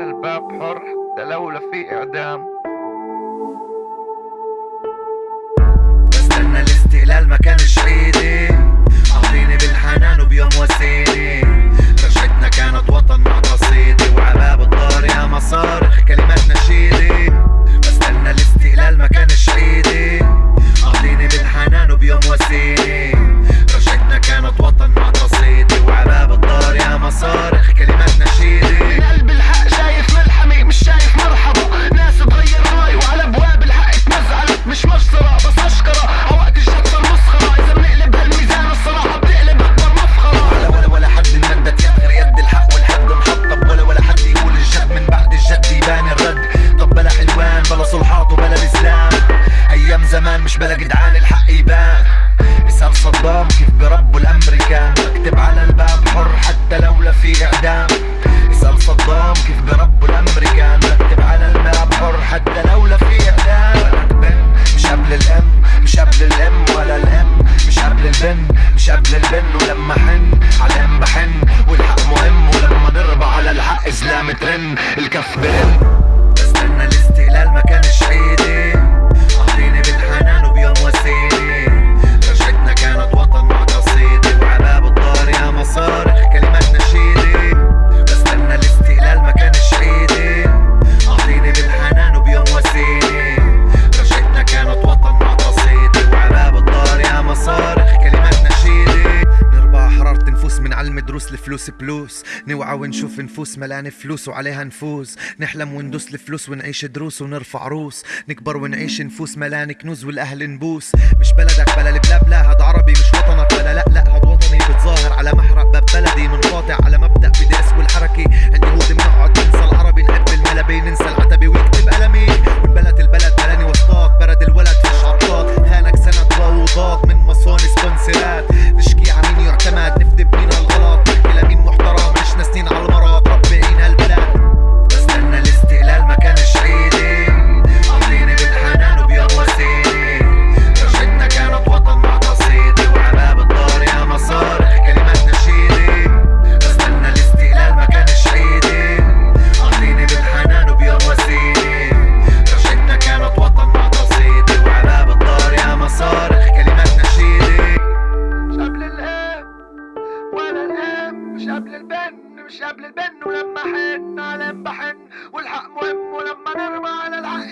الباب حر حتى لو في إعدام. بستنى الاستقلال ما كانش مش بلا جدعان الحق يبان. اسأل صدام كيف بربوا الأمريكان. بكتب على الباب حر حتى لو لا في إعدام. اسأل صدام كيف بربوا الأمريكان. بكتب على الباب حر حتى لو لا في إعدام. مش قبل الأم مش قبل الأم ولا الأم. مش قبل البن مش قبل البن. ولما حن على الام بحن. والحق مهم ولما نربى على الحق زلام ترن. الكف برن. نعلم دروس الفلوس بلوس. نوعى ونشوف نفوس ملان فلوس وعليها نفوز. نحلم وندوس الفلوس ونعيش دروس ونرفع روس. نكبر ونعيش نفوس ملان كنوز والأهل نبوس. مش بلدك بلا البلا بلا هاد عربي مش وطنك بلا لا لا هاد وطني بتظاهر على محرق باب بلدي منقاطع على البن مش قبل البن ولما حن على بحن والحق مهم ولما نرمى على الحق.